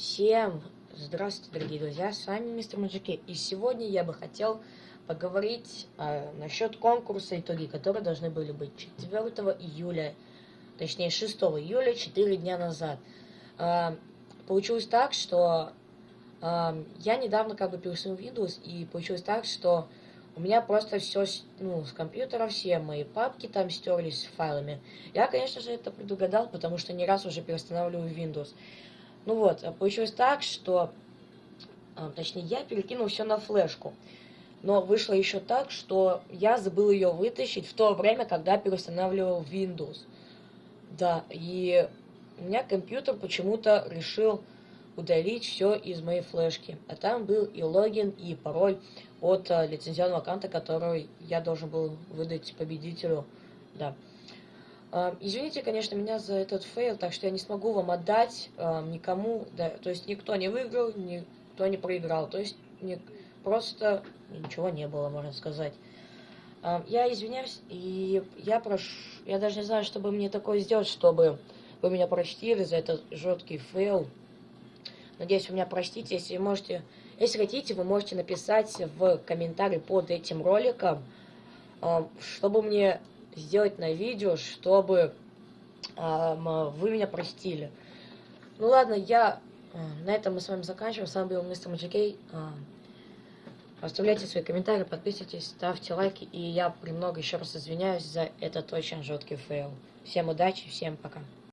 Всем здравствуйте, дорогие друзья, с вами мистер Маджики, и сегодня я бы хотел поговорить а, насчет конкурса итоги, которые должны были быть 4 июля, точнее 6 июля, 4 дня назад. А, получилось так, что а, я недавно как бы пересунул Windows, и получилось так, что у меня просто все, ну, с компьютера, все мои папки там стерлись с файлами. Я, конечно же, это предугадал, потому что не раз уже перестанавливаю Windows. Ну вот, а получилось так, что, а, точнее, я перекинул все на флешку. Но вышло еще так, что я забыл ее вытащить в то время, когда переустанавливал Windows. Да, и у меня компьютер почему-то решил удалить все из моей флешки. А там был и логин, и пароль от а, лицензионного аккаунта, который я должен был выдать победителю. Да. Извините, конечно, меня за этот фейл, так что я не смогу вам отдать никому, да, то есть никто не выиграл, никто не проиграл, то есть не, просто ничего не было, можно сказать. Я извиняюсь, и я прошу, я даже не знаю, чтобы мне такое сделать, чтобы вы меня простили за этот жуткий фейл. Надеюсь, вы меня простите, если можете, если хотите, вы можете написать в комментарии под этим роликом, чтобы мне сделать на видео, чтобы вы меня простили. Ну ладно, я... Э, на этом мы с вами заканчиваем. С вами был мистер Маджикей. Э, оставляйте свои комментарии, подписывайтесь, ставьте лайки. И я премного еще раз извиняюсь за этот очень жуткий фейл. Всем удачи, всем пока.